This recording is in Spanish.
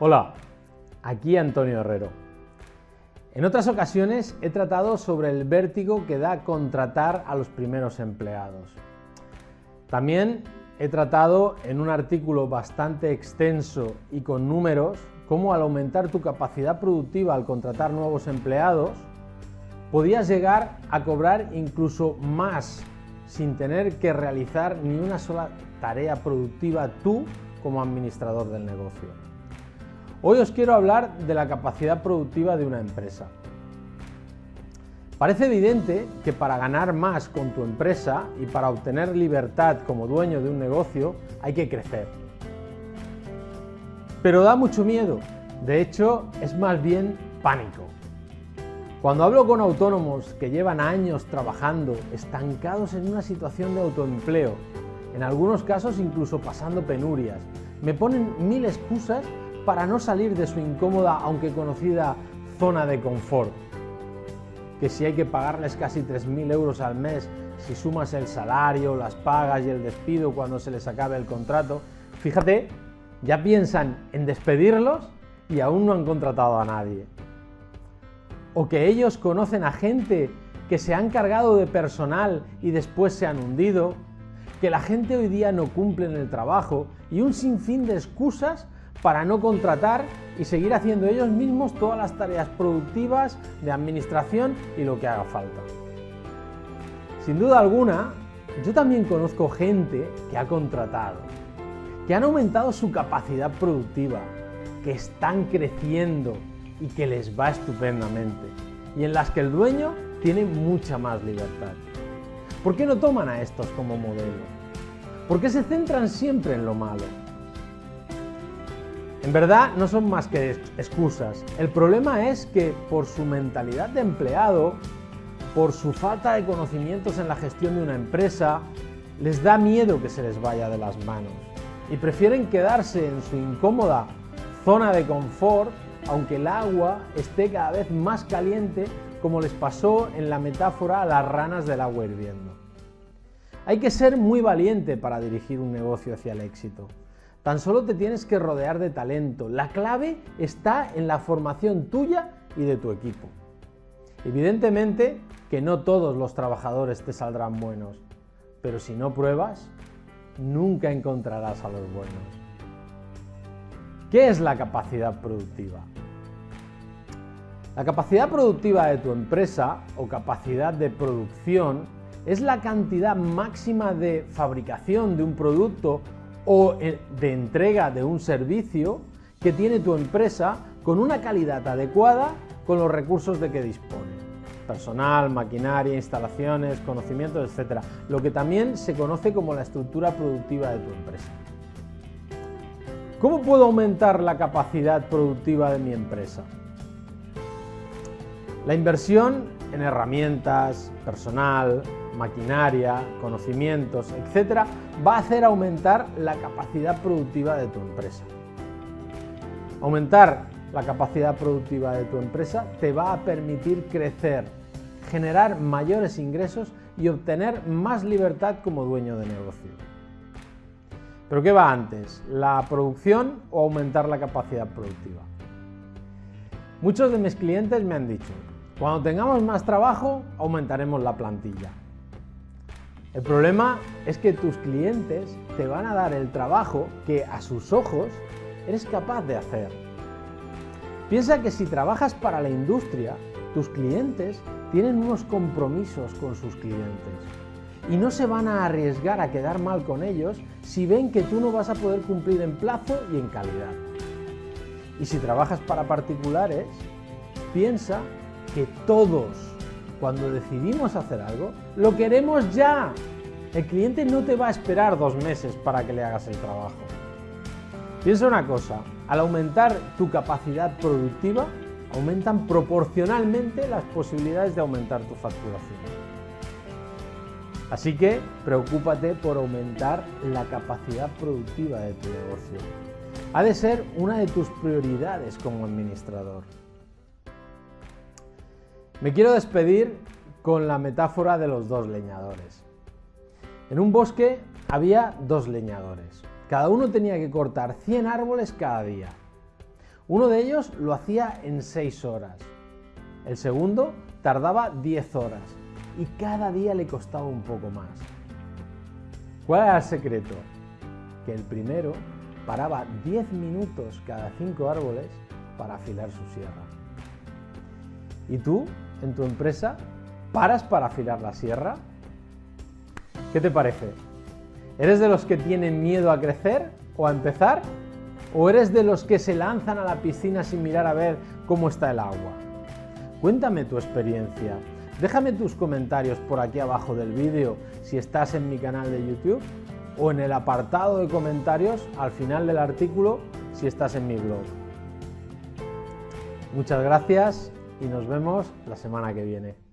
Hola, aquí Antonio Herrero. En otras ocasiones he tratado sobre el vértigo que da contratar a los primeros empleados. También he tratado en un artículo bastante extenso y con números cómo al aumentar tu capacidad productiva al contratar nuevos empleados, podías llegar a cobrar incluso más sin tener que realizar ni una sola tarea productiva tú como administrador del negocio. Hoy os quiero hablar de la capacidad productiva de una empresa. Parece evidente que para ganar más con tu empresa y para obtener libertad como dueño de un negocio hay que crecer. Pero da mucho miedo, de hecho es más bien pánico. Cuando hablo con autónomos que llevan años trabajando estancados en una situación de autoempleo, en algunos casos incluso pasando penurias, me ponen mil excusas para no salir de su incómoda, aunque conocida, zona de confort. Que si hay que pagarles casi 3.000 euros al mes, si sumas el salario, las pagas y el despido cuando se les acabe el contrato, fíjate, ya piensan en despedirlos y aún no han contratado a nadie o que ellos conocen a gente que se han cargado de personal y después se han hundido, que la gente hoy día no cumple en el trabajo y un sinfín de excusas para no contratar y seguir haciendo ellos mismos todas las tareas productivas de administración y lo que haga falta. Sin duda alguna, yo también conozco gente que ha contratado, que han aumentado su capacidad productiva, que están creciendo, y que les va estupendamente y en las que el dueño tiene mucha más libertad. ¿Por qué no toman a estos como modelo? ¿Por qué se centran siempre en lo malo? En verdad no son más que excusas. El problema es que por su mentalidad de empleado, por su falta de conocimientos en la gestión de una empresa, les da miedo que se les vaya de las manos y prefieren quedarse en su incómoda zona de confort aunque el agua esté cada vez más caliente como les pasó en la metáfora a las ranas del agua hirviendo. Hay que ser muy valiente para dirigir un negocio hacia el éxito. Tan solo te tienes que rodear de talento. La clave está en la formación tuya y de tu equipo. Evidentemente que no todos los trabajadores te saldrán buenos, pero si no pruebas, nunca encontrarás a los buenos. ¿Qué es la capacidad productiva? La capacidad productiva de tu empresa o capacidad de producción es la cantidad máxima de fabricación de un producto o eh, de entrega de un servicio que tiene tu empresa con una calidad adecuada con los recursos de que dispone. Personal, maquinaria, instalaciones, conocimientos, etc. Lo que también se conoce como la estructura productiva de tu empresa. ¿Cómo puedo aumentar la capacidad productiva de mi empresa? La inversión en herramientas, personal, maquinaria, conocimientos, etc. va a hacer aumentar la capacidad productiva de tu empresa. Aumentar la capacidad productiva de tu empresa te va a permitir crecer, generar mayores ingresos y obtener más libertad como dueño de negocio. ¿Pero qué va antes? ¿La producción o aumentar la capacidad productiva? Muchos de mis clientes me han dicho, cuando tengamos más trabajo, aumentaremos la plantilla. El problema es que tus clientes te van a dar el trabajo que a sus ojos eres capaz de hacer. Piensa que si trabajas para la industria, tus clientes tienen unos compromisos con sus clientes y no se van a arriesgar a quedar mal con ellos si ven que tú no vas a poder cumplir en plazo y en calidad. Y si trabajas para particulares, piensa que todos, cuando decidimos hacer algo, lo queremos ya. El cliente no te va a esperar dos meses para que le hagas el trabajo. Piensa una cosa, al aumentar tu capacidad productiva, aumentan proporcionalmente las posibilidades de aumentar tu facturación. Así que preocúpate por aumentar la capacidad productiva de tu negocio. Ha de ser una de tus prioridades como administrador. Me quiero despedir con la metáfora de los dos leñadores. En un bosque había dos leñadores. Cada uno tenía que cortar 100 árboles cada día. Uno de ellos lo hacía en 6 horas. El segundo tardaba 10 horas y cada día le costaba un poco más. ¿Cuál era el secreto? Que el primero paraba 10 minutos cada 5 árboles para afilar su sierra. ¿Y tú, en tu empresa, paras para afilar la sierra? ¿Qué te parece? ¿Eres de los que tienen miedo a crecer o a empezar? ¿O eres de los que se lanzan a la piscina sin mirar a ver cómo está el agua? Cuéntame tu experiencia. Déjame tus comentarios por aquí abajo del vídeo si estás en mi canal de YouTube o en el apartado de comentarios al final del artículo si estás en mi blog. Muchas gracias y nos vemos la semana que viene.